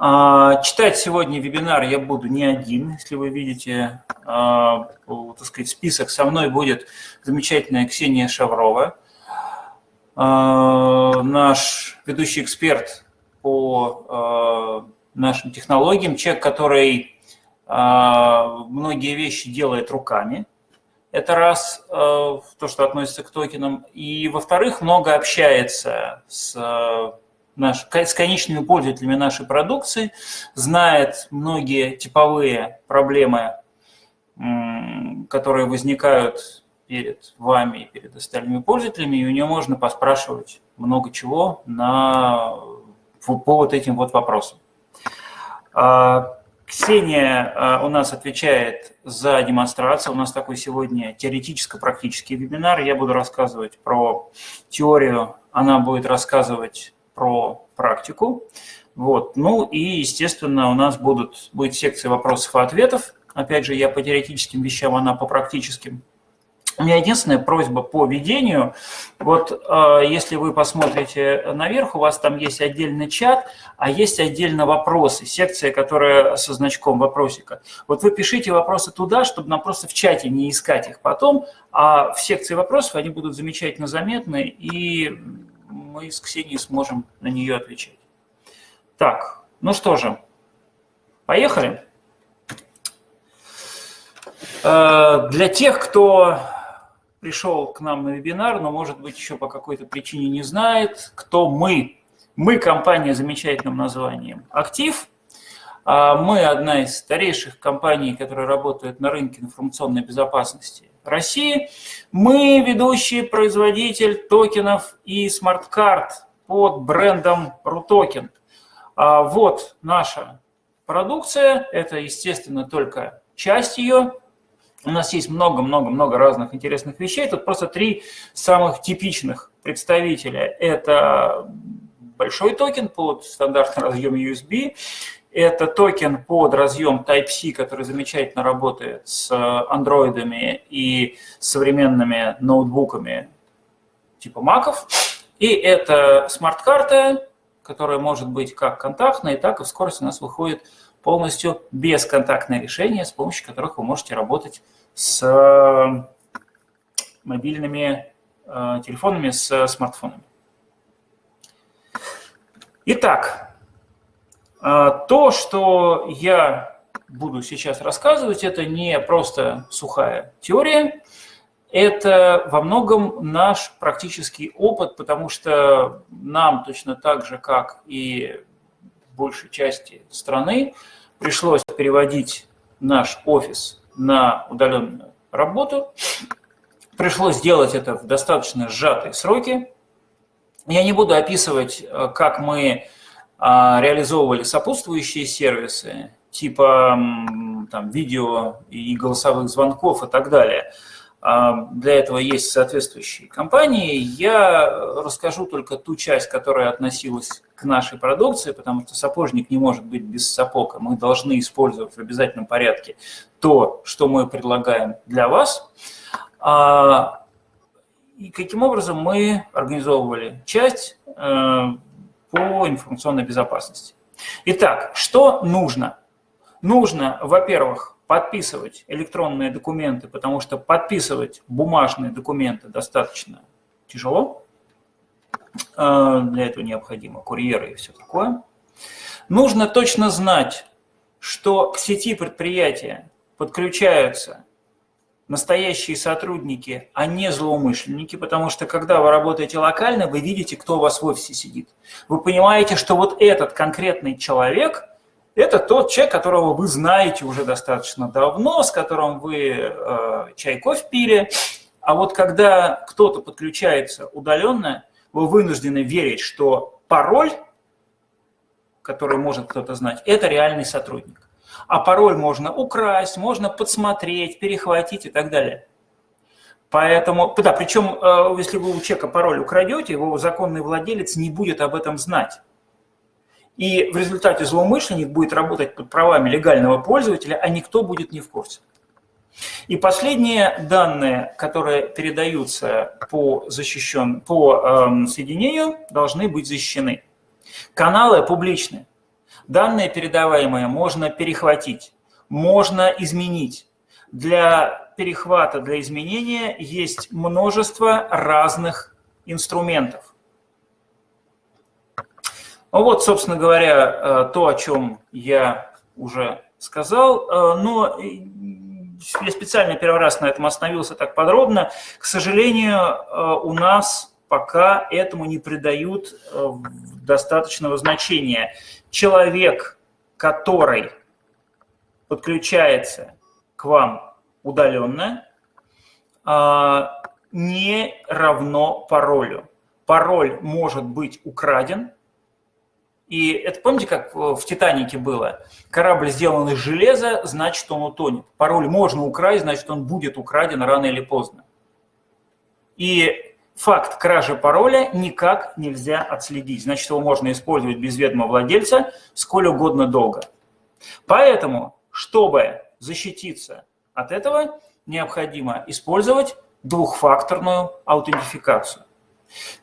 А, читать сегодня вебинар я буду не один. Если вы видите, а, так сказать, список, со мной будет замечательная Ксения Шаврова, а, наш ведущий эксперт по нашим технологиям, человек, который многие вещи делает руками. Это раз, то, что относится к токенам. И, во-вторых, много общается с наш, с конечными пользователями нашей продукции, знает многие типовые проблемы, которые возникают перед вами и перед остальными пользователями, и у нее можно поспрашивать много чего на, по вот этим вот вопросам. А, Ксения а, у нас отвечает за демонстрацию. У нас такой сегодня теоретическо-практический вебинар. Я буду рассказывать про теорию, она будет рассказывать про практику. Вот. Ну и, естественно, у нас будут, будет секция вопросов и ответов. Опять же, я по теоретическим вещам, она по практическим. У меня единственная просьба по ведению. Вот э, если вы посмотрите наверх, у вас там есть отдельный чат, а есть отдельно вопросы, секция, которая со значком вопросика. Вот вы пишите вопросы туда, чтобы нам просто в чате не искать их потом, а в секции вопросов они будут замечательно заметны, и мы с Ксенией сможем на нее отвечать. Так, ну что же, поехали. Э, для тех, кто пришел к нам на вебинар, но, может быть, еще по какой-то причине не знает, кто мы. Мы компания с замечательным названием «Актив». А мы одна из старейших компаний, которая работает на рынке информационной безопасности России. Мы ведущий производитель токенов и смарт-карт под брендом RuToken. А вот наша продукция, это, естественно, только часть ее. У нас есть много-много-много разных интересных вещей. Тут просто три самых типичных представителя. Это большой токен под стандартный разъем USB, это токен под разъем Type-C, который замечательно работает с андроидами и современными ноутбуками типа маков. И это смарт-карта, которая может быть как контактная, так и скорости у нас выходит полностью бесконтактное решение, с помощью которых вы можете работать с мобильными э, телефонами, с смартфонами. Итак, то, что я буду сейчас рассказывать, это не просто сухая теория, это во многом наш практический опыт, потому что нам точно так же, как и большей части страны, пришлось переводить наш офис на удаленную работу. Пришлось сделать это в достаточно сжатые сроки. Я не буду описывать, э, как мы а, реализовывали сопутствующие сервисы, типа там, видео и голосовых звонков и так далее. А, для этого есть соответствующие компании. Я расскажу только ту часть, которая относилась к нашей продукции, потому что сапожник не может быть без сапога. Мы должны использовать в обязательном порядке то, что мы предлагаем для вас. А, и каким образом мы организовывали часть э, по информационной безопасности. Итак, что нужно? Нужно, во-первых, подписывать электронные документы, потому что подписывать бумажные документы достаточно тяжело. Э, для этого необходимо курьеры и все такое. Нужно точно знать, что к сети предприятия подключаются настоящие сотрудники, а не злоумышленники, потому что когда вы работаете локально, вы видите, кто у вас в офисе сидит. Вы понимаете, что вот этот конкретный человек – это тот человек, которого вы знаете уже достаточно давно, с которым вы э, чай, кофе пили. А вот когда кто-то подключается удаленно, вы вынуждены верить, что пароль, который может кто-то знать, это реальный сотрудник а пароль можно украсть, можно подсмотреть, перехватить и так далее. Поэтому, да, причем, э, если вы у человека пароль украдете, его законный владелец не будет об этом знать. И в результате злоумышленник будет работать под правами легального пользователя, а никто будет не в курсе. И последние данные, которые передаются по, защищен, по э, соединению, должны быть защищены. Каналы публичные. Данные передаваемые можно перехватить, можно изменить. Для перехвата, для изменения есть множество разных инструментов. Ну вот, собственно говоря, э, то, о чем я уже сказал. Э, но я специально первый раз на этом остановился так подробно. К сожалению, э, у нас пока этому не придают достаточного значения. Человек, который подключается к вам удаленно, не равно паролю. Пароль может быть украден, и это помните, как в «Титанике» было? Корабль сделан из железа, значит, он утонет. Пароль можно украсть, значит, он будет украден рано или поздно. И факт кражи пароля никак нельзя отследить. Значит, его можно использовать без ведома владельца сколь угодно долго. Поэтому, чтобы защититься от этого, необходимо использовать двухфакторную аутентификацию.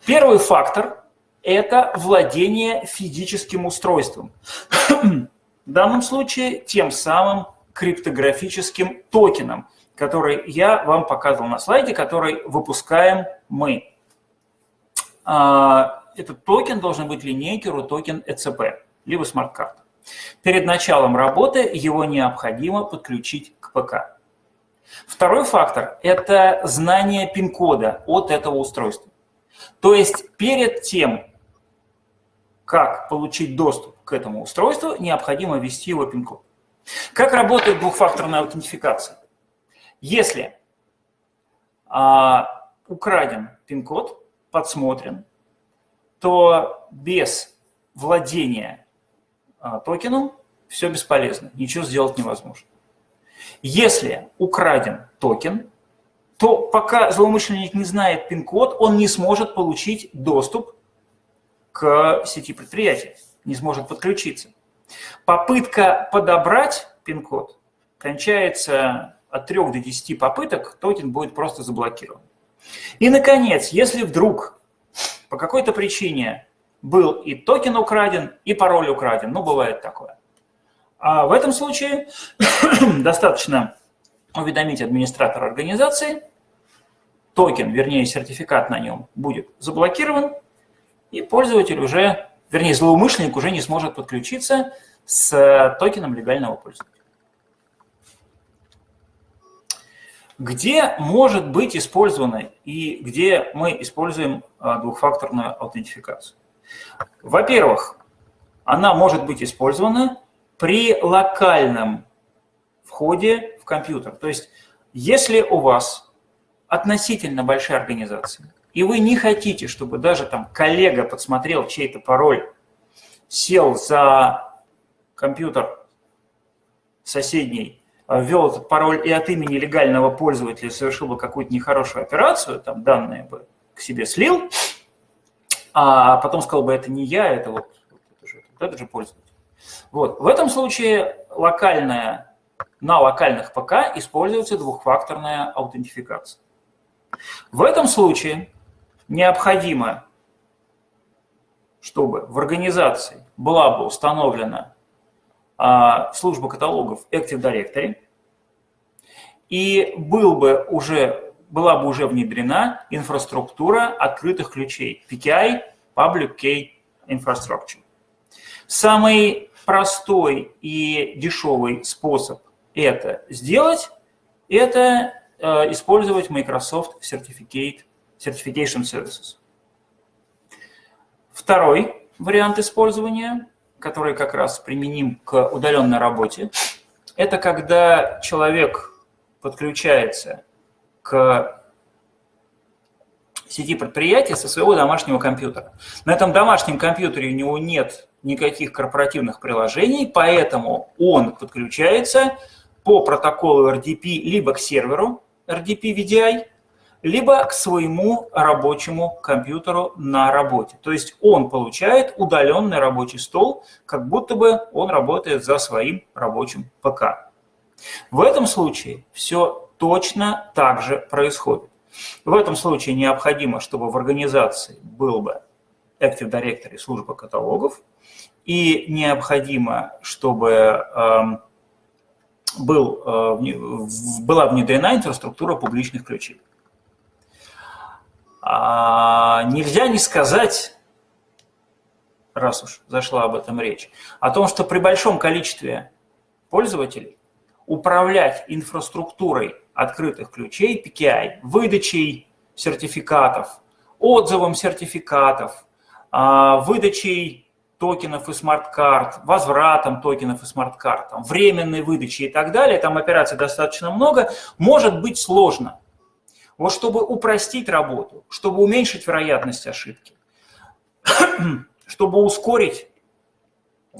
Первый фактор это владение физическим устройством. В данном случае тем самым криптографическим токеном, который я вам показывал на слайде, который выпускаем мы. А, этот токен должен быть линейки токен ECP, либо смарт-карта. Перед началом работы его необходимо подключить к ПК. Второй фактор – это знание пин-кода от этого устройства. То есть перед тем, как получить доступ к этому устройству, необходимо ввести его пин-код. Как работает двухфакторная аутентификация? Если а, украден пин-код, подсмотрен, то без владения а, токеном все бесполезно, ничего сделать невозможно. Если украден токен, то пока злоумышленник не знает пин-код, он не сможет получить доступ к сети предприятия, не сможет подключиться. Попытка подобрать пин-код кончается от 3 до 10 попыток, токен будет просто заблокирован. И, наконец, если вдруг по какой-то причине был и токен украден, и пароль украден, ну, бывает такое. А в этом случае достаточно уведомить администратора организации, токен, вернее, сертификат на нем будет заблокирован, и пользователь уже, вернее, злоумышленник уже не сможет подключиться с токеном легального пользователя. Где может быть использована и где мы используем а, двухфакторную аутентификацию? Во-первых, она может быть использована при локальном входе в компьютер. То есть, если у вас относительно большая организация, и вы не хотите, чтобы даже там коллега подсмотрел чей-то пароль, сел за компьютер соседний, а, ввел этот пароль и от имени легального пользователя совершил бы какую-то нехорошую операцию, там данные бы к себе слил, а потом сказал бы, это не я, это вот, это же, вот же пользователь. Вот. В этом случае локальная, на локальных ПК используется двухфакторная аутентификация. В этом случае необходимо, чтобы в организации была бы установлена а, служба каталогов Active Directory, и был бы уже, была бы уже внедрена инфраструктура открытых ключей, PKI, Public Key Infrastructure. Самый простой и дешевый способ это сделать, это э, использовать Microsoft Certificate Certification Services. Второй вариант использования, который как раз применим к удаленной работе, это когда человек подключается к сети предприятия со своего домашнего компьютера. На этом домашнем компьютере у него нет никаких корпоративных приложений, поэтому он подключается по протоколу RDP либо к серверу RDP VDI, либо к своему рабочему компьютеру на работе. То есть он получает удаленный рабочий стол, как будто бы он работает за своим рабочим ПК. В этом случае все точно так же происходит. В этом случае необходимо, чтобы в организации был бы Active Directory служба каталогов, и необходимо, чтобы эм, был, э, была внедрена инфраструктура публичных ключей. А, нельзя не сказать, раз уж зашла об этом речь, о том, что при большом количестве пользователей управлять инфраструктурой открытых ключей PKI, выдачей сертификатов, отзывом сертификатов, а, выдачей токенов и смарт-карт, возвратом токенов и смарт-карт, временной выдачей и так далее, там операций достаточно много, может быть сложно. Вот чтобы упростить работу, чтобы уменьшить вероятность ошибки, чтобы ускорить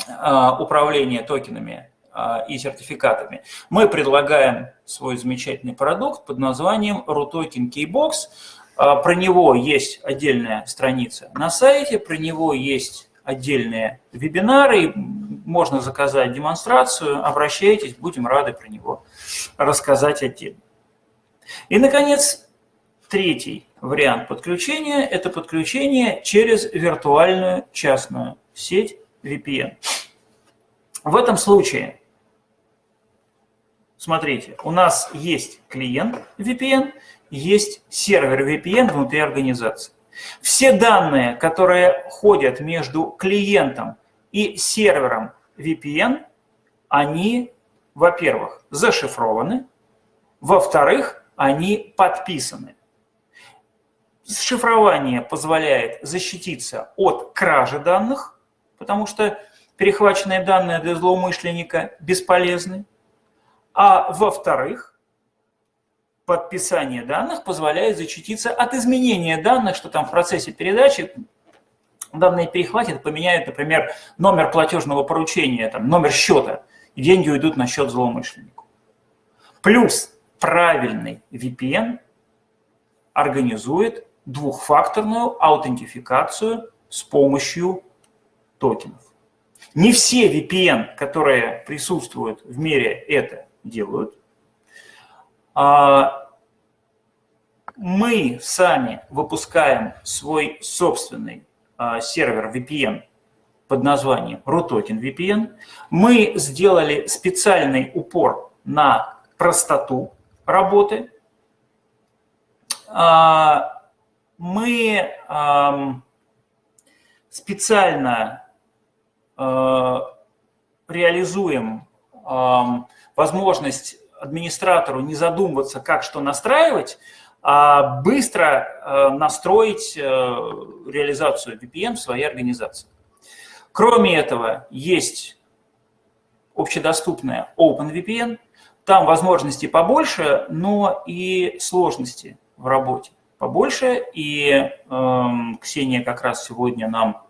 а, управление токенами а, и сертификатами, мы предлагаем свой замечательный продукт под названием RUTOKEN Keybox. А, про него есть отдельная страница на сайте, про него есть отдельные вебинары, можно заказать демонстрацию, обращайтесь, будем рады про него рассказать отдельно. И, наконец, третий вариант подключения – это подключение через виртуальную частную сеть VPN. В этом случае, смотрите, у нас есть клиент VPN, есть сервер VPN внутри организации. Все данные, которые ходят между клиентом и сервером VPN, они, во-первых, зашифрованы, во-вторых, они подписаны. Шифрование позволяет защититься от кражи данных, потому что перехваченные данные для злоумышленника бесполезны. А во-вторых, подписание данных позволяет защититься от изменения данных, что там в процессе передачи данные перехватят, поменяют, например, номер платежного поручения, там, номер счета, и деньги уйдут на счет злоумышленнику. Плюс правильный VPN организует двухфакторную аутентификацию с помощью токенов. Не все VPN, которые присутствуют в мире, это делают. А, мы сами выпускаем свой собственный а, сервер VPN под названием RUTOKEN VPN. Мы сделали специальный упор на простоту работы. Мы специально реализуем возможность администратору не задумываться, как что настраивать, а быстро э, настроить э, реализацию VPN в своей организации. Кроме этого, есть общедоступная OpenVPN. Там возможности побольше, но и сложности в работе побольше. И э, Ксения как раз сегодня нам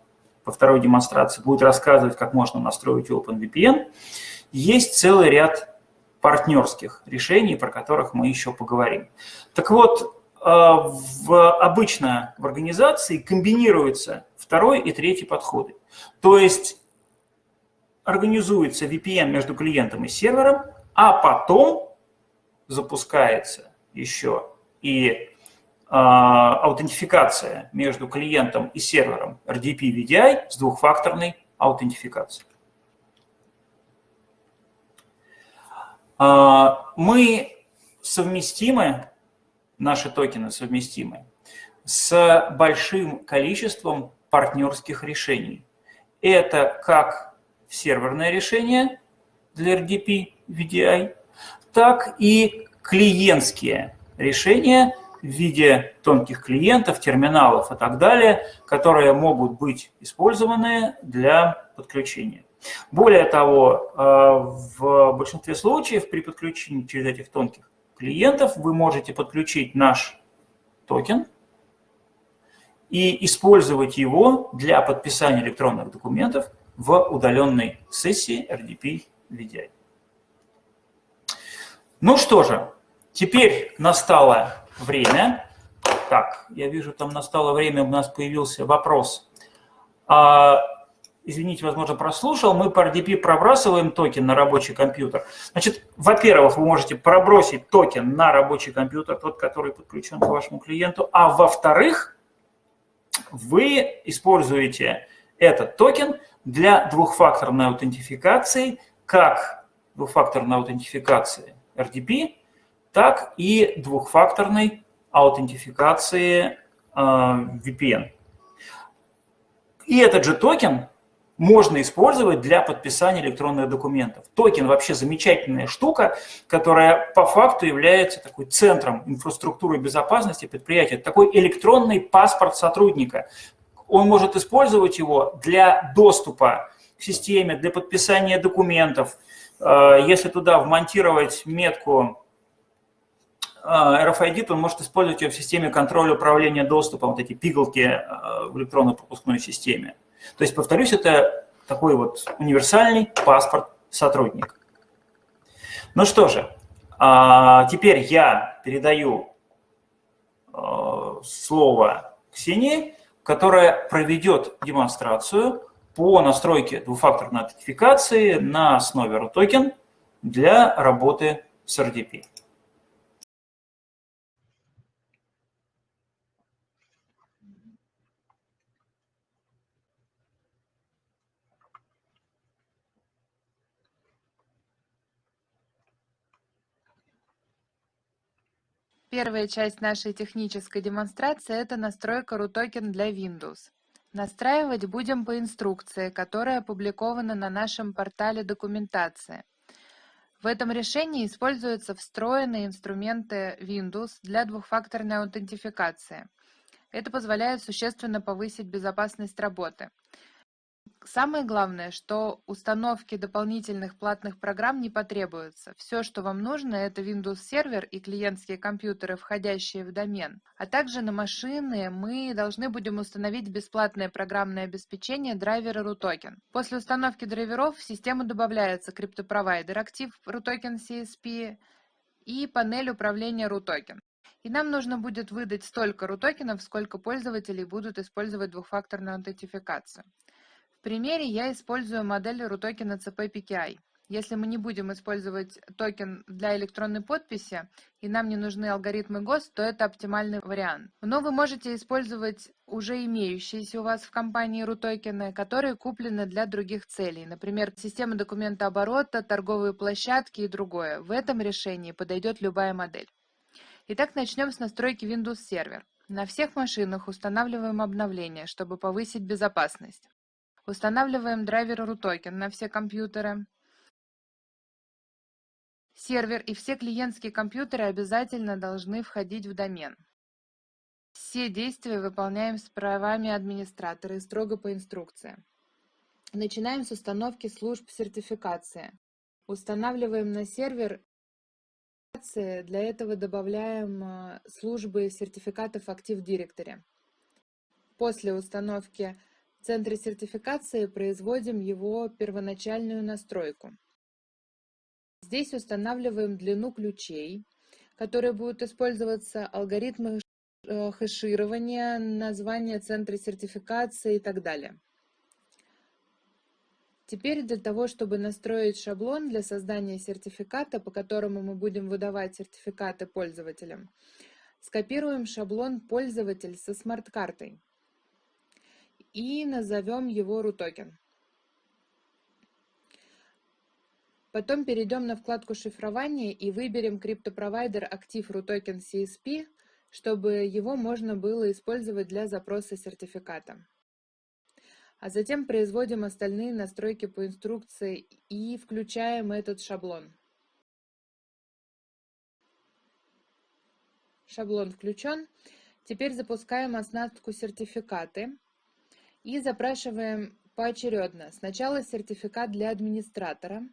по второй демонстрации будет рассказывать, как можно настроить OpenVPN. Есть целый ряд партнерских решений, про которых мы еще поговорим. Так вот, э, в, обычно в организации комбинируются второй и третий подходы. То есть организуется VPN между клиентом и сервером, а потом запускается еще и аутентификация между клиентом и сервером RDP-VDI с двухфакторной аутентификацией. А, мы совместимы, наши токены совместимы, с большим количеством партнерских решений. Это как серверное решение для RDP VDI, так и клиентские решения в виде тонких клиентов, терминалов и так далее, которые могут быть использованы для подключения. Более того, э, в большинстве случаев при подключении через этих тонких клиентов вы можете подключить наш токен и использовать его для подписания электронных документов в удаленной сессии RDP VDI. Ну что же, теперь настало время. Так, я вижу, там настало время, у нас появился вопрос. А извините, возможно, прослушал, мы по RDP пробрасываем токен на рабочий компьютер. Значит, во-первых, вы можете пробросить токен на рабочий компьютер, тот, который подключен к вашему клиенту, а во-вторых, вы используете этот токен для двухфакторной аутентификации, как двухфакторной аутентификации RDP, так и двухфакторной аутентификации э, VPN. И этот же токен можно использовать для подписания электронных документов. Токен вообще замечательная штука, которая по факту является такой центром инфраструктуры безопасности предприятия. такой электронный паспорт сотрудника. Он может использовать его для доступа к системе, для подписания документов. Э, если туда вмонтировать метку RFID, то он может использовать ее в системе контроля управления доступом, вот эти пигалки э, в электронной пропускной системе. То есть, повторюсь, это такой вот универсальный паспорт сотрудника. Ну что же, а, теперь я передаю а, слово Ксении, которая проведет демонстрацию по настройке двухфакторной аутентификации на основе RUTOKEN для работы с RDP. Первая часть нашей технической демонстрации – это настройка RUTOKEN для Windows. Настраивать будем по инструкции, которая опубликована на нашем портале документации. В этом решении используются встроенные инструменты Windows для двухфакторной аутентификации. Это позволяет существенно повысить безопасность работы. Самое главное, что установки дополнительных платных программ не потребуется. Все, что вам нужно, это Windows сервер и клиентские компьютеры, входящие в домен. А также на машины мы должны будем установить бесплатное программное обеспечение драйвера RUTOKEN. После установки драйверов в систему добавляется криптопровайдер Active RUTOKEN CSP и панель управления RUTOKEN. И нам нужно будет выдать столько RUTOKENов, сколько пользователей будут использовать двухфакторную аутентификацию примере я использую модель RUTOKEN CP Если мы не будем использовать токен для электронной подписи и нам не нужны алгоритмы ГОСТ, то это оптимальный вариант. Но вы можете использовать уже имеющиеся у вас в компании RUTOKEN, которые куплены для других целей, например, система документа оборота, торговые площадки и другое. В этом решении подойдет любая модель. Итак, начнем с настройки Windows Server. На всех машинах устанавливаем обновления, чтобы повысить безопасность. Устанавливаем драйвер RUTOKEN на все компьютеры. Сервер и все клиентские компьютеры обязательно должны входить в домен. Все действия выполняем с правами администратора и строго по инструкции. Начинаем с установки служб сертификации. Устанавливаем на сервер для этого добавляем э, службы сертификатов Active Directory. После установки в центре сертификации производим его первоначальную настройку. Здесь устанавливаем длину ключей, которые будут использоваться, алгоритмы э, хэширования, название центра сертификации и так далее. Теперь для того, чтобы настроить шаблон для создания сертификата, по которому мы будем выдавать сертификаты пользователям, скопируем шаблон «Пользователь» со смарт-картой и назовем его RUTOKEN. Потом перейдем на вкладку шифрования и выберем криптопровайдер Active RUTOKEN CSP, чтобы его можно было использовать для запроса сертификата. А затем производим остальные настройки по инструкции и включаем этот шаблон. Шаблон включен. Теперь запускаем оснастку сертификаты. И запрашиваем поочередно. Сначала сертификат для администратора.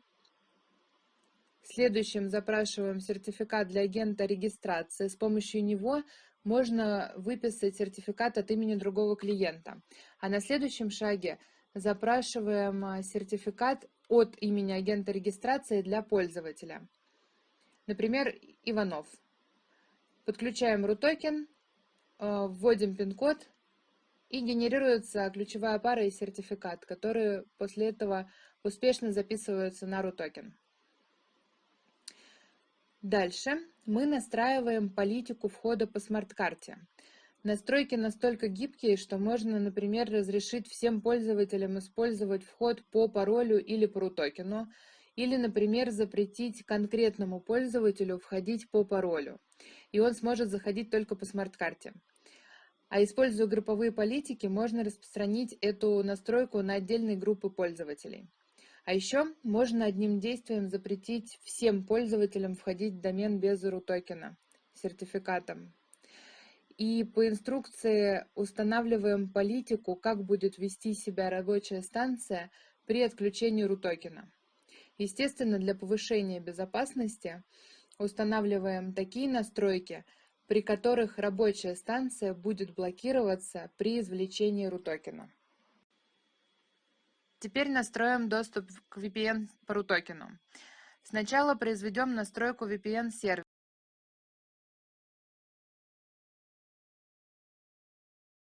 Следующим запрашиваем сертификат для агента регистрации. С помощью него можно выписать сертификат от имени другого клиента. А на следующем шаге запрашиваем а, сертификат от имени агента регистрации для пользователя. Например, Иванов. Подключаем RUTOKEN, а, вводим пин-код и генерируется ключевая пара и сертификат, которые после этого успешно записываются на RUTOKEN. Дальше мы настраиваем политику входа по смарт-карте. Настройки настолько гибкие, что можно, например, разрешить всем пользователям использовать вход по паролю или по токену, или, например, запретить конкретному пользователю входить по паролю, и он сможет заходить только по смарт-карте. А используя групповые политики, можно распространить эту настройку на отдельные группы пользователей. А еще можно одним действием запретить всем пользователям входить в домен без root токена сертификатом и по инструкции устанавливаем политику, как будет вести себя рабочая станция при отключении рутокена. Естественно, для повышения безопасности устанавливаем такие настройки, при которых рабочая станция будет блокироваться при извлечении рутокена. Теперь настроим доступ к VPN по рутокену. Сначала произведем настройку VPN-сервера.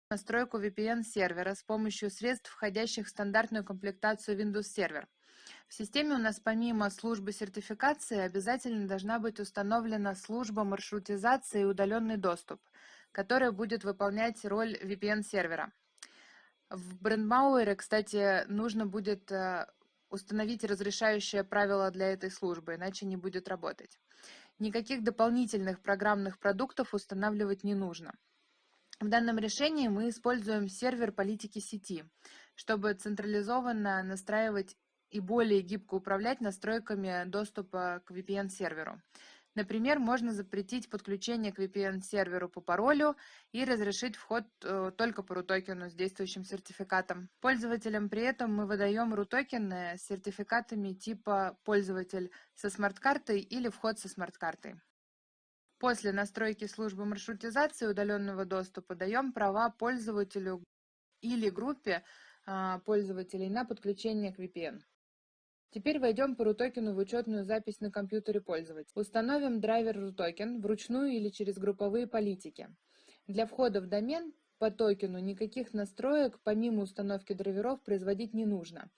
настройку VPN-сервера с помощью средств, входящих в стандартную комплектацию Windows Server. В системе у нас помимо службы сертификации обязательно должна быть установлена служба маршрутизации и удаленный доступ, которая будет выполнять роль VPN-сервера. В брендмауэре, кстати, нужно будет э, установить разрешающее правило для этой службы, иначе не будет работать. Никаких дополнительных программных продуктов устанавливать не нужно. В данном решении мы используем сервер политики сети, чтобы централизованно настраивать и более гибко управлять настройками доступа к VPN-серверу. Например, можно запретить подключение к VPN-серверу по паролю и разрешить вход э, только по RUTOKEN с действующим сертификатом. Пользователям при этом мы выдаем RUTOKEN с сертификатами типа «Пользователь со смарт-картой» или «Вход со смарт-картой». После настройки службы маршрутизации удаленного доступа даем права пользователю или группе а, пользователей на подключение к VPN. Теперь войдем по RUTOKEN в учетную запись на компьютере пользователя. Установим драйвер RUTOKEN вручную или через групповые политики. Для входа в домен по токену никаких настроек помимо установки драйверов производить не нужно.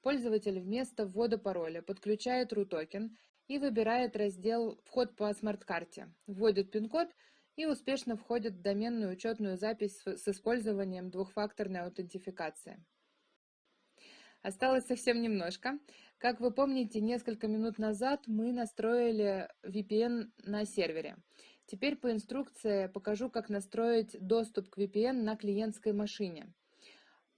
Пользователь вместо ввода пароля подключает Рутокен и выбирает раздел «Вход по смарт-карте», вводит пин-код и успешно входит в доменную учетную запись с использованием двухфакторной аутентификации. Осталось совсем немножко. Как вы помните, несколько минут назад мы настроили VPN на сервере. Теперь по инструкции покажу, как настроить доступ к VPN на клиентской машине.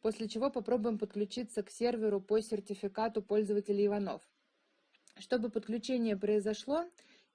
После чего попробуем подключиться к серверу по сертификату пользователя Иванов. Чтобы подключение произошло,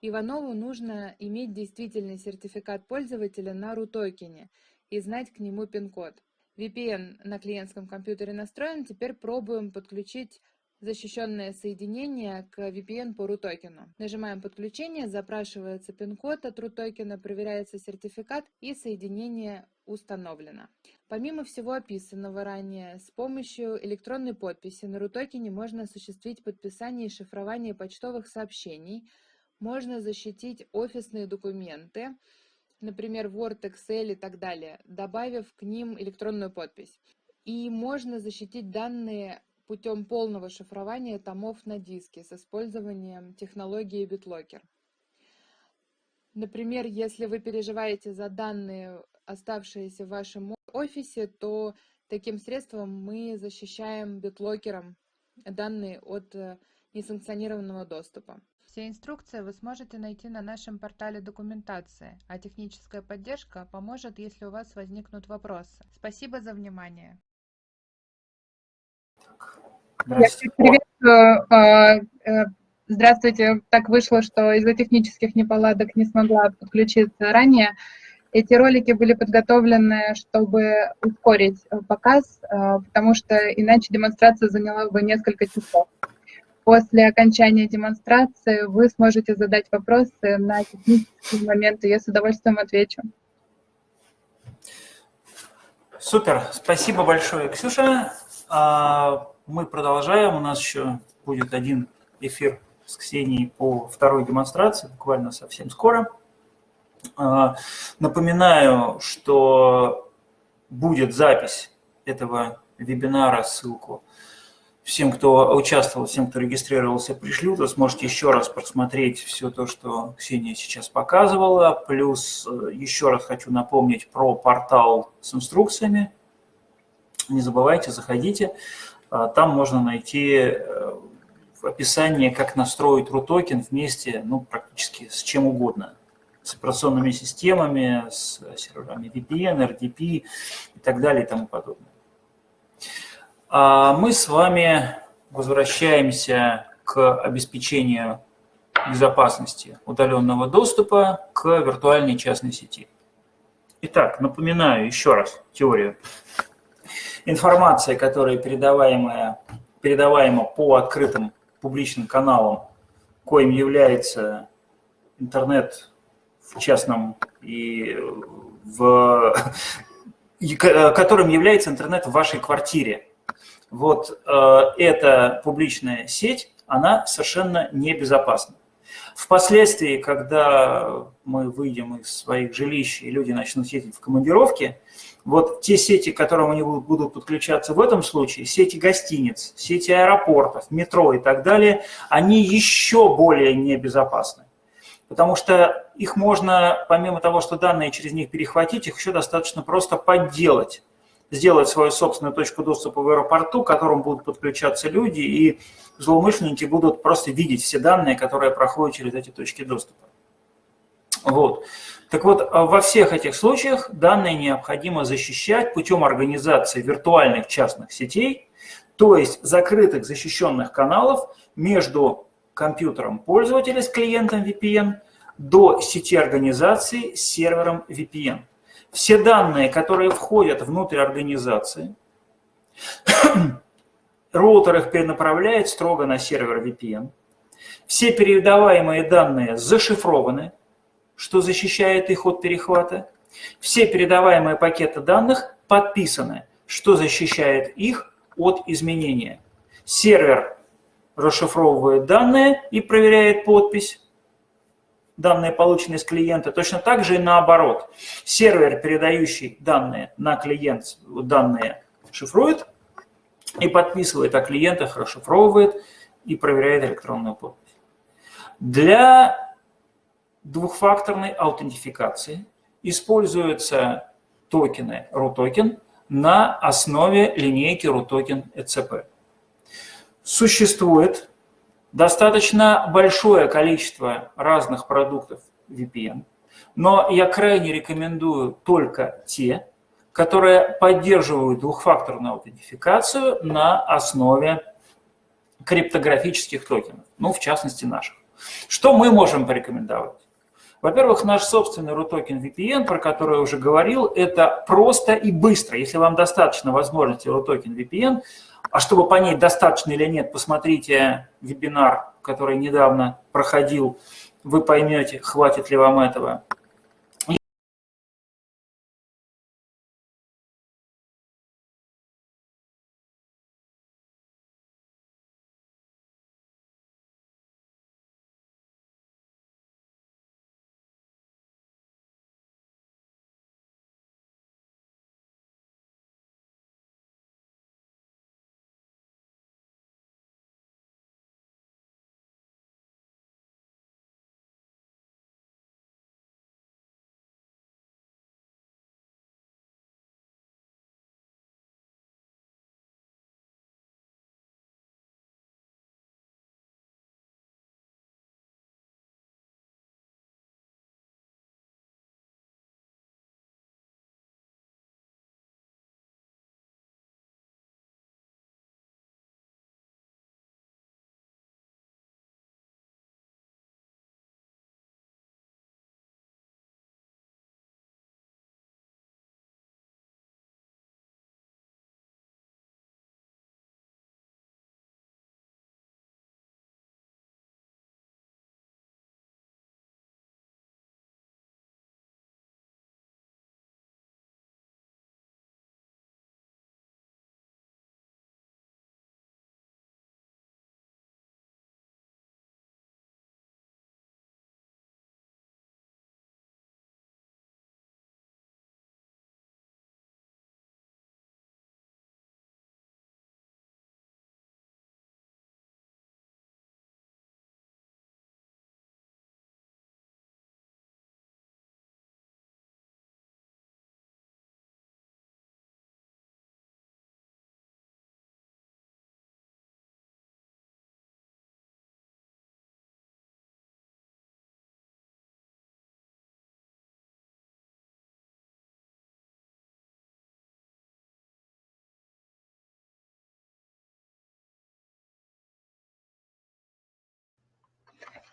Иванову нужно иметь действительный сертификат пользователя на RUTOKEN и знать к нему пин-код. VPN на клиентском компьютере настроен, теперь пробуем подключить защищенное соединение к VPN по RUTOKEN. Нажимаем подключение, запрашивается пин-код от RUTOKEN, проверяется сертификат и соединение установлено. Помимо всего описанного ранее, с помощью электронной подписи на RUTOKEN можно осуществить подписание и шифрование почтовых сообщений, можно защитить офисные документы, например, Word, Excel и так далее, добавив к ним электронную подпись. И можно защитить данные путем полного шифрования томов на диске с использованием технологии BitLocker. Например, если вы переживаете за данные, оставшиеся в вашем офисе, то таким средством мы защищаем битлокером данные от э, несанкционированного доступа. Все инструкции вы сможете найти на нашем портале документации, а техническая поддержка поможет, если у вас возникнут вопросы. Спасибо за внимание. А, э, здравствуйте. Так вышло, что из-за технических неполадок не смогла подключиться ранее. Эти ролики были подготовлены, чтобы ускорить э, показ, э, потому что иначе демонстрация заняла бы несколько часов. После окончания демонстрации вы сможете задать вопросы на технические моменты. Я с удовольствием отвечу. Супер, спасибо большое, Ксюша. А, мы продолжаем, у нас еще будет один эфир с Ксенией по второй демонстрации, буквально совсем скоро. А, напоминаю, что будет запись этого вебинара, ссылку всем, кто участвовал, всем, кто регистрировался, пришлю. Вы сможете еще раз просмотреть все то, что Ксения сейчас показывала. Плюс э, еще раз хочу напомнить про портал с инструкциями. Не забывайте, заходите. А, там можно найти э, описание, как настроить RUTOKEN вместе, ну, практически с чем угодно. С операционными системами, с серверами VPN, RDP и так далее и тому подобное. А мы с вами возвращаемся к обеспечению безопасности удаленного доступа к виртуальной частной сети. Итак, напоминаю еще раз теорию. Информация, которая передаваемая, передаваема по открытым публичным каналам, коим является интернет в частном и в которым является интернет в вашей квартире, вот э, эта публичная сеть, она совершенно небезопасна. Впоследствии, когда мы выйдем из своих жилищ и люди начнут ездить в командировке, вот те сети, к которым они будут, подключаться в этом случае, сети гостиниц, сети аэропортов, метро и так далее, они еще более небезопасны. Потому что их можно, помимо того, что данные через них перехватить, их еще достаточно просто подделать сделать свою собственную точку доступа в аэропорту, к которому будут подключаться люди, и злоумышленники будут просто видеть все данные, которые проходят через эти точки доступа. Вот. Так вот, а во всех этих случаях данные необходимо защищать путем организации виртуальных частных сетей, то есть закрытых защищенных каналов между компьютером пользователя с клиентом VPN до сети организации с сервером VPN все данные, которые входят внутрь организации, роутер их перенаправляет строго на сервер VPN. Все передаваемые данные зашифрованы, что защищает их от перехвата. Все передаваемые пакеты данных подписаны, что защищает их от изменения. Сервер расшифровывает данные и проверяет подпись данные, полученные с клиента, точно так же и наоборот. Сервер, передающий данные на клиент, данные шифрует и подписывает о клиентах, расшифровывает и проверяет электронную подпись. Для двухфакторной аутентификации используются токены RUTOKEN на основе линейки RUTOKEN ECP. Существует достаточно большое количество разных продуктов VPN, но я крайне рекомендую только те, которые поддерживают двухфакторную аутентификацию на основе криптографических токенов, ну, в частности, наших. Что мы можем порекомендовать? Во-первых, наш собственный RUTOKEN VPN, про который я уже говорил, это просто и быстро. Если вам достаточно возможности RUTOKEN VPN, а чтобы понять, достаточно или нет, посмотрите вебинар, который недавно проходил, вы поймете, хватит ли вам этого.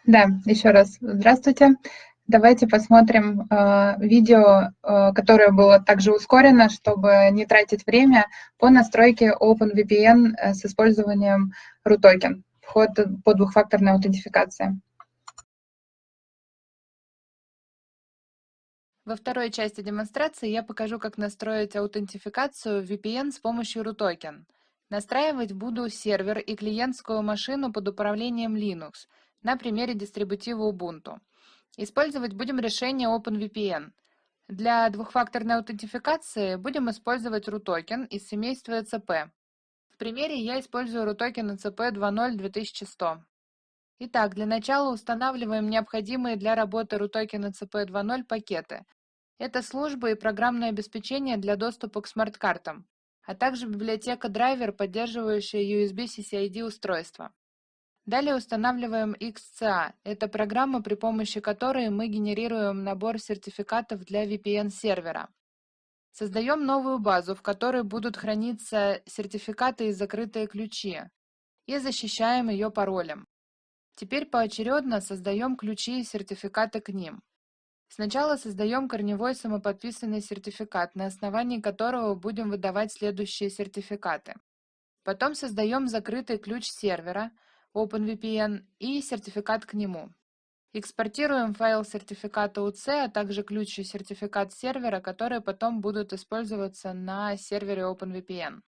Да, еще раз здравствуйте. Давайте посмотрим э, видео, э, которое было также ускорено, чтобы не тратить время по настройке OpenVPN э, с использованием RUTOKEN, вход по двухфакторной аутентификации. Во второй части демонстрации я покажу, как настроить аутентификацию VPN с помощью RUTOKEN. Настраивать буду сервер и клиентскую машину под управлением Linux на примере дистрибутива Ubuntu. Использовать будем решение OpenVPN. Для двухфакторной аутентификации будем использовать RUTOKEN из семейства ECP. В примере я использую RUTOKEN ECP 2.0 2100. Итак, для начала устанавливаем необходимые для работы RUTOKEN ECP 2.0 пакеты. Это службы и программное обеспечение для доступа к смарт-картам, а также библиотека драйвер, поддерживающая USB CCID устройства. Далее устанавливаем XCA. Это программа, при помощи которой мы генерируем набор сертификатов для VPN-сервера. Создаем новую базу, в которой будут храниться сертификаты и закрытые ключи, и защищаем ее паролем. Теперь поочередно создаем ключи и сертификаты к ним. Сначала создаем корневой самоподписанный сертификат, на основании которого будем выдавать следующие сертификаты. Потом создаем закрытый ключ сервера, OpenVPN и сертификат к нему. Экспортируем файл сертификата UC, а также ключ и сертификат сервера, которые потом будут использоваться на сервере OpenVPN.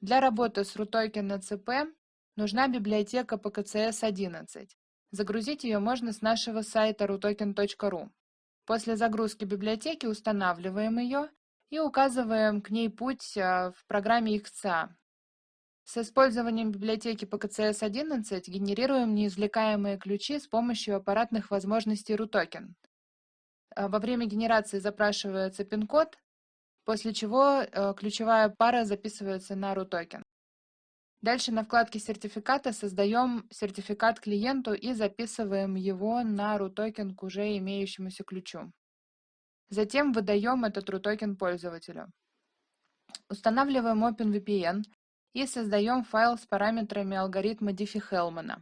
Для работы с RUTOKEN на CP нужна библиотека PKCS11. Загрузить ее можно с нашего сайта rutoken.ru. После загрузки библиотеки устанавливаем ее и указываем к ней путь а, в программе XCA. С использованием библиотеки PKCS11 генерируем неизвлекаемые ключи с помощью аппаратных возможностей RUTOKEN. А, во время генерации запрашивается пин-код, после чего а, ключевая пара записывается на RUTOKEN. Дальше на вкладке сертификата создаем сертификат клиенту и записываем его на RUTOKEN к уже имеющемуся ключу. Затем выдаем этот RUTOKEN пользователю. Устанавливаем OpenVPN и создаем файл с параметрами алгоритма Diffie-Hellman,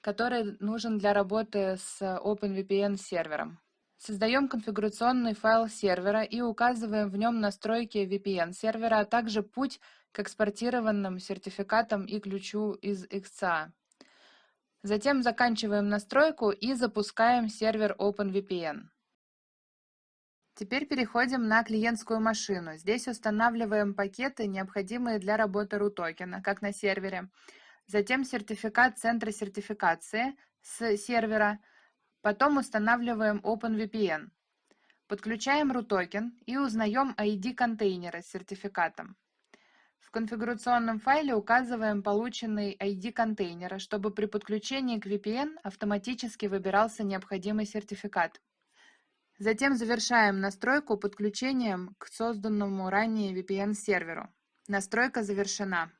который нужен для работы с OpenVPN сервером. Создаем конфигурационный файл сервера и указываем в нем настройки VPN сервера, а также путь к экспортированным сертификатам и ключу из XCA. Затем заканчиваем настройку и запускаем сервер OpenVPN. Теперь переходим на клиентскую машину. Здесь устанавливаем пакеты, необходимые для работы RUTOKEN, как на сервере. Затем сертификат центра сертификации с сервера – Потом устанавливаем OpenVPN. Подключаем RUTOKEN и узнаем ID контейнера с сертификатом. В конфигурационном файле указываем полученный ID контейнера, чтобы при подключении к VPN автоматически выбирался необходимый сертификат. Затем завершаем настройку подключением к созданному ранее VPN-серверу. Настройка завершена.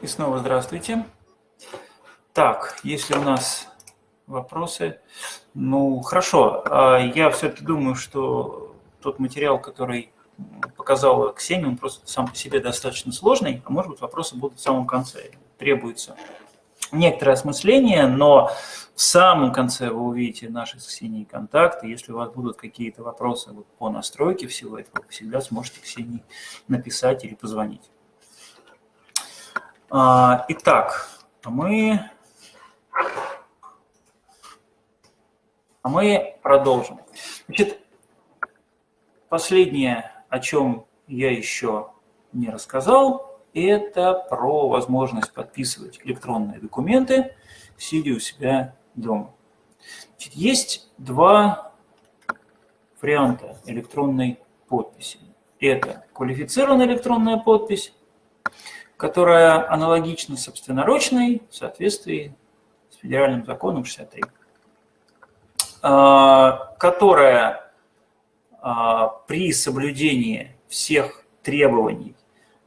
И снова здравствуйте. Так, если у нас вопросы, ну хорошо, а я все-таки думаю, что тот материал, который показала Ксения, он просто сам по себе достаточно сложный, а может быть вопросы будут в самом конце. Требуется некоторое осмысление, но в самом конце вы увидите наши с Ксенией контакты. Если у вас будут какие-то вопросы по настройке всего этого, вы всегда сможете Ксении написать или позвонить. А, итак, мы, а мы продолжим. Значит, последнее, о чем я еще не рассказал, это про возможность подписывать электронные документы, сидя у себя дома. Значит, есть два варианта электронной подписи. Это квалифицированная электронная подпись которая аналогична собственноручной в соответствии с федеральным законом 63, а, которая при соблюдении всех требований,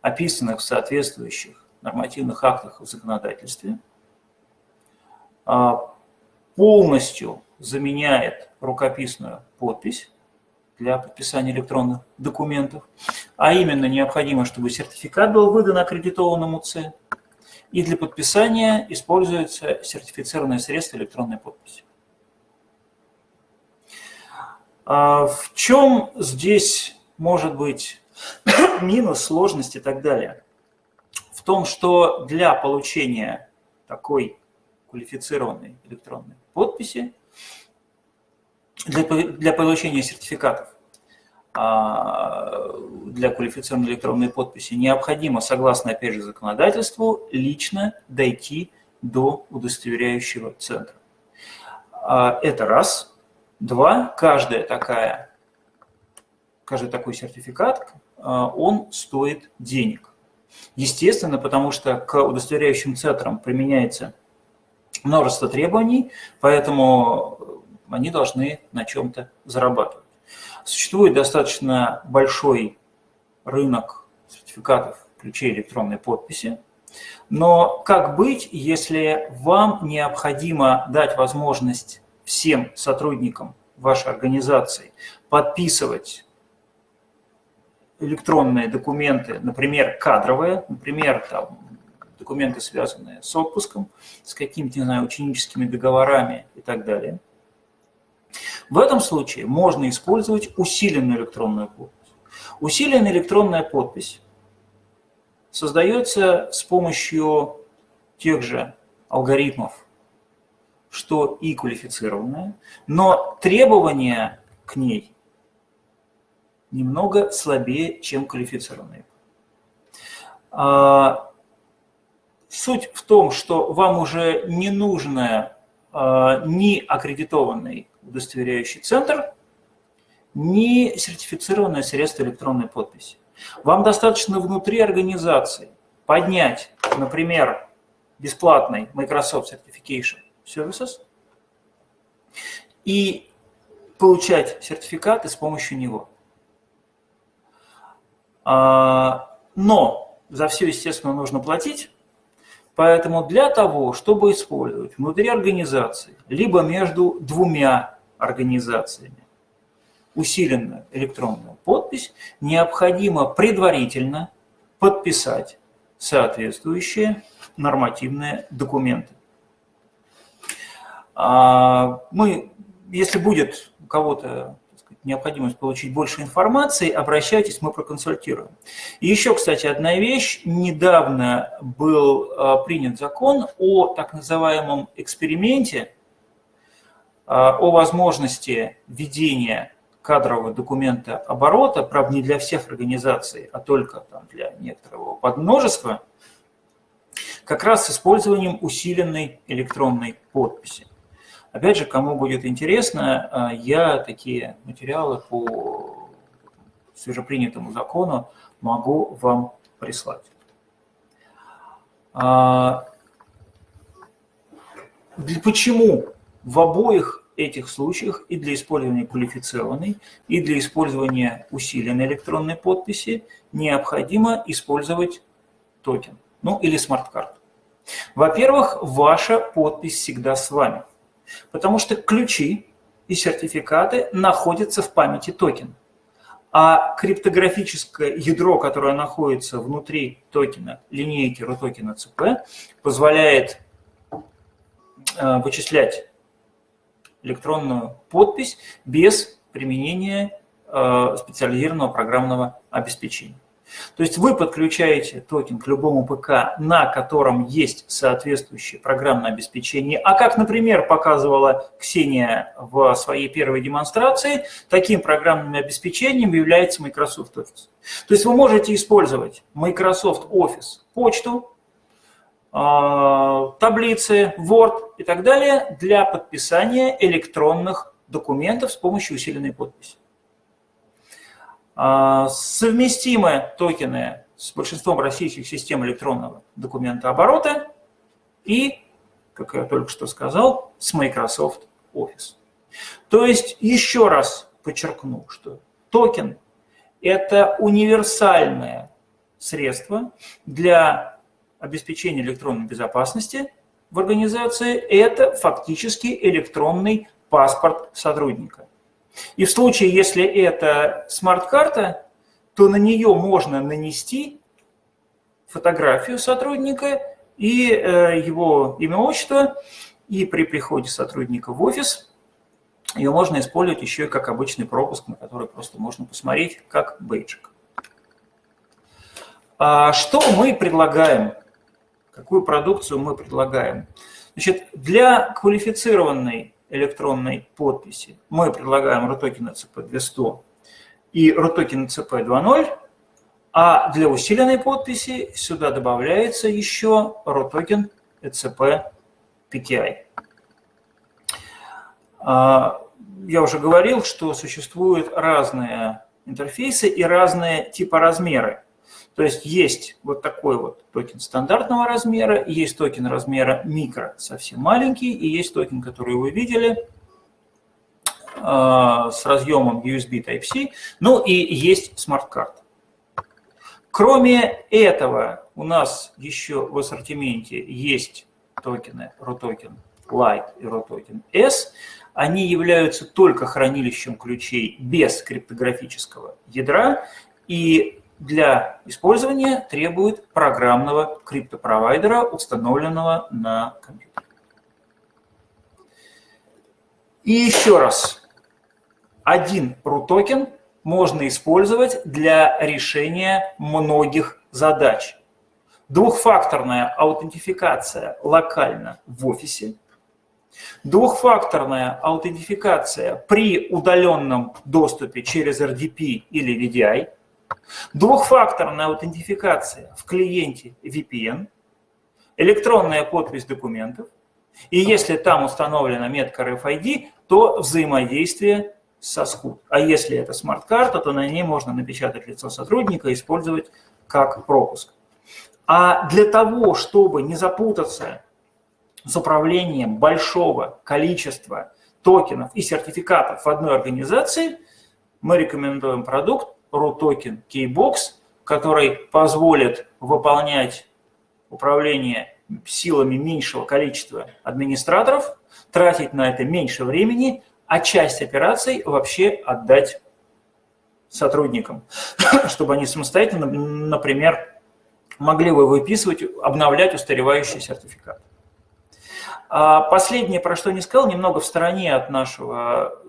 описанных в соответствующих нормативных актах в законодательстве, а, полностью заменяет рукописную подпись для подписания электронных документов, а именно необходимо, чтобы сертификат был выдан аккредитованному ЦЕ, и для подписания используется сертифицированное средство электронной подписи. А в чем здесь может быть минус, сложность и так далее? В том, что для получения такой квалифицированной электронной подписи, для, для получения сертификатов а, для квалифицированной электронной подписи необходимо, согласно, опять же, законодательству, лично дойти до удостоверяющего центра. А, это раз. Два. Каждая такая, каждый такой сертификат, а, он стоит денег. Естественно, потому что к удостоверяющим центрам применяется множество требований, поэтому они должны на чем-то зарабатывать. Существует достаточно большой рынок сертификатов ключей электронной подписи. Но как быть, если вам необходимо дать возможность всем сотрудникам вашей организации подписывать электронные документы, например, кадровые, например, там, документы, связанные с отпуском, с какими-то, не знаю, ученическими договорами и так далее – в этом случае можно использовать усиленную электронную подпись. Усиленная электронная подпись создается с помощью тех же алгоритмов, что и квалифицированная, но требования к ней немного слабее, чем квалифицированные. А, суть в том, что вам уже не нужно а, ни аккредитованный удостоверяющий центр, ни сертифицированное средство электронной подписи. Вам достаточно внутри организации поднять, например, бесплатный Microsoft Certification Services и получать сертификаты с помощью него. А, но за все, естественно, нужно платить, Поэтому для того, чтобы использовать внутри организации, либо между двумя организациями усиленную электронную подпись, необходимо предварительно подписать соответствующие нормативные документы. А, мы, если будет у кого-то необходимость получить больше информации, обращайтесь, мы проконсультируем. И еще, кстати, одна вещь. Недавно был а, принят закон о так называемом эксперименте, а, о возможности ведения кадрового документа оборота, правда, не для всех организаций, а только там, для некоторого подмножества, как раз с использованием усиленной электронной подписи. Опять же, кому будет интересно, а, я такие материалы по свежепринятому закону могу вам прислать. А, почему в обоих этих случаях и для использования квалифицированной, и для использования усиленной электронной подписи необходимо использовать токен, ну или смарт-карту. Во-первых, ваша подпись всегда с вами. Потому что ключи и сертификаты находятся в памяти токена. А криптографическое ядро, которое находится внутри токена, линейки RUTOKEN CP, позволяет э, вычислять электронную подпись без применения э, специализированного программного обеспечения. То есть вы подключаете токен к любому ПК, на котором есть соответствующее программное обеспечение. А как, например, показывала Ксения в своей первой демонстрации, таким программным обеспечением является Microsoft Office. То есть вы можете использовать Microsoft Office почту, а, таблицы, Word и так далее для подписания электронных документов с помощью усиленной подписи. А, совместимы токены с большинством российских систем электронного документа оборота и, как я только что сказал, с Microsoft Office. То есть еще раз подчеркну, что токен – это универсальное средство для обеспечения электронной безопасности в организации. Это фактически электронный паспорт сотрудника. И в случае, если это смарт-карта, то на нее можно нанести фотографию сотрудника и э, его имя, отчество, и при приходе сотрудника в офис ее можно использовать еще и как обычный пропуск, на который просто можно посмотреть как бейджик. А что мы предлагаем? Какую продукцию мы предлагаем? Значит, для квалифицированной электронной подписи мы предлагаем RUTOKEN CP200 и RUTOKEN CP 2.0, а для усиленной подписи сюда добавляется еще RUTOKEN ЭЦП PKI. Я уже говорил, что существуют разные интерфейсы и разные типоразмеры. То есть есть вот такой вот токен стандартного размера, есть токен размера микро, совсем маленький, и есть токен, который вы видели, а, с разъемом USB Type-C, ну и есть смарт-карта. Кроме этого, у нас еще в ассортименте есть токены ROTOKEN Lite и ROTOKEN S. Они являются только хранилищем ключей без криптографического ядра и для использования требуют программного криптопровайдера, установленного на компьютере. И еще раз, один RUTOKEN можно использовать для решения многих задач. Двухфакторная аутентификация локально в офисе, двухфакторная аутентификация при удаленном доступе через RDP или VDI – Двухфакторная аутентификация в клиенте VPN, электронная подпись документов, и если там установлена метка RFID, то взаимодействие со СКУД. А если это смарт-карта, то на ней можно напечатать лицо сотрудника и использовать как пропуск. А для того, чтобы не запутаться с управлением большого количества токенов и сертификатов в одной организации, мы рекомендуем продукт Рутокен KeyBox, который позволит выполнять управление силами меньшего количества администраторов, тратить на это меньше времени, а часть операций вообще отдать сотрудникам, чтобы они самостоятельно, например, могли бы выписывать, обновлять устаревающий сертификат. А последнее, про что не сказал, немного в стороне от нашего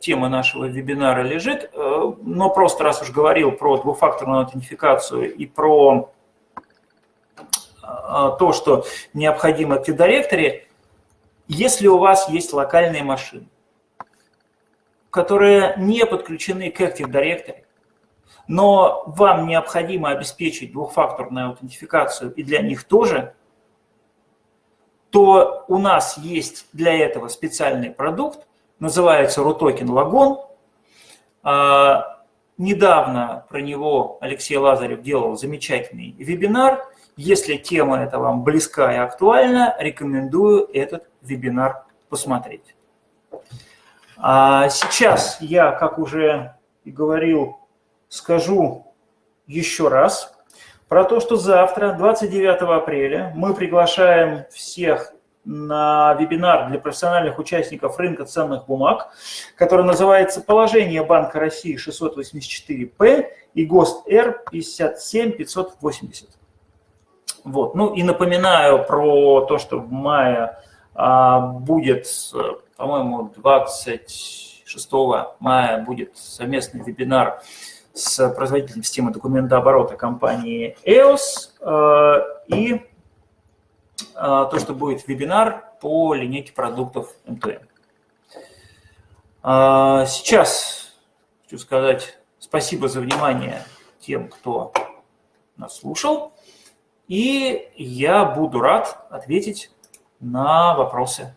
темы нашего вебинара лежит, э, но просто раз уж говорил про двухфакторную аутентификацию и про э, то, что необходимо в Active если у вас есть локальные машины, которые не подключены к Active Directory, но вам необходимо обеспечить двухфакторную аутентификацию и для них тоже, то у нас есть для этого специальный продукт, называется RUTOKEN Лагон. А, недавно про него Алексей Лазарев делал замечательный вебинар. Если тема эта вам близка и актуальна, рекомендую этот вебинар посмотреть. А сейчас я, как уже и говорил, скажу еще раз про то, что завтра, 29 апреля, мы приглашаем всех на вебинар для профессиональных участников рынка ценных бумаг, который называется «Положение Банка России 684П и ГОСТ Р 57580». Вот. Ну и напоминаю про то, что в мае а, будет, по-моему, 26 мая будет совместный вебинар с производителем системы документооборота компании EOS. А, и то, что будет вебинар по линейке продуктов МТМ. А, сейчас хочу сказать спасибо за внимание тем, кто нас слушал. И я буду рад ответить на вопросы.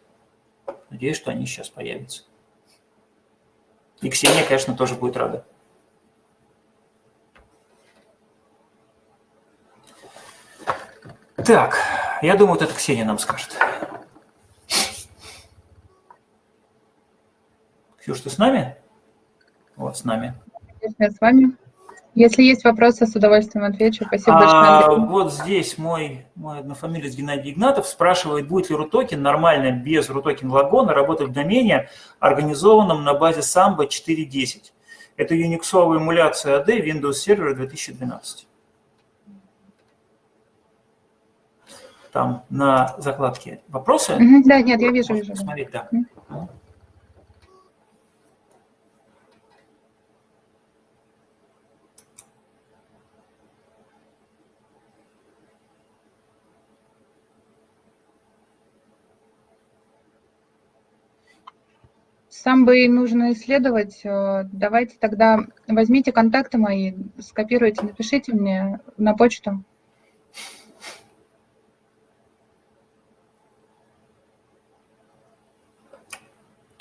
Надеюсь, что они сейчас появятся. И Ксения, конечно, тоже будет рада. Так, я думаю, вот это Ксения нам скажет. Ксюш, ты с нами? Вот, с нами. Я с вами. Если есть вопросы, с удовольствием отвечу. Спасибо А, большое. вот здесь мой, мой однофамилец Геннадий Игнатов спрашивает, будет ли RUTOKEN нормально без RUTOKEN лагона работать в домене, организованном на базе Samba 4.10. Это юниксовая эмуляция AD Windows Server 2012. Там на закладке вопросы. Да, нет, я вижу, вижу. посмотреть, да. Сам бы нужно исследовать. Э, Давайте тогда возьмите контакты мои, скопируйте, напишите мне на почту.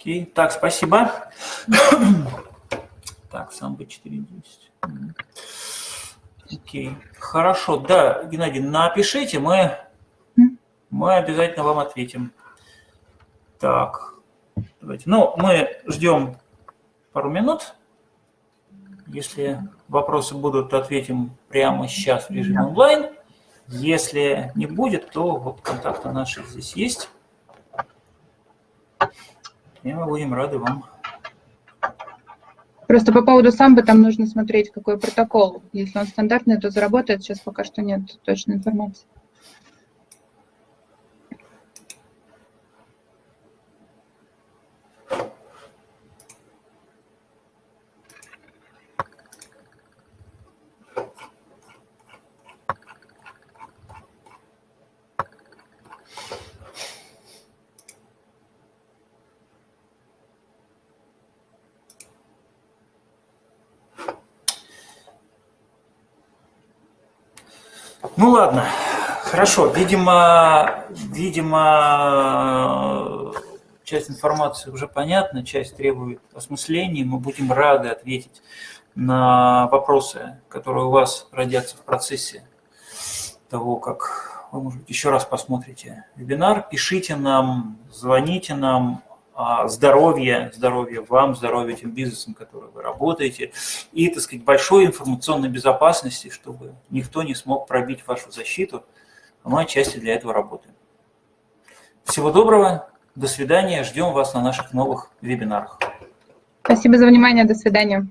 Окей, так, спасибо. Так, сам бы 4.10. Мгм. Окей, хорошо. Да, Геннадий, напишите, мы, мы обязательно вам ответим. Так, давайте. Ну, мы ждем пару минут. Если вопросы будут, ответим прямо сейчас в режиме онлайн. Если не будет, то вот контакты наши здесь есть. И мы будем рады вам. Просто по поводу самбы там нужно смотреть, какой протокол. Если он стандартный, то заработает. Сейчас пока что нет точной информации. Ну ладно, хорошо. Видимо, видимо, часть информации уже понятна, часть требует осмысления. Мы будем рады ответить на вопросы, которые у вас родятся в процессе того, как вы, может быть, еще раз посмотрите вебинар. Пишите нам, звоните нам. А, Здоровье, здоровье вам, здоровье тем бизнесам, которые вы работаете, и, так сказать, большой информационной безопасности, чтобы никто не смог пробить вашу защиту. Мы отчасти для этого работаем. Всего доброго, до свидания, ждем вас на наших новых вебинарах. Спасибо за внимание. До свидания.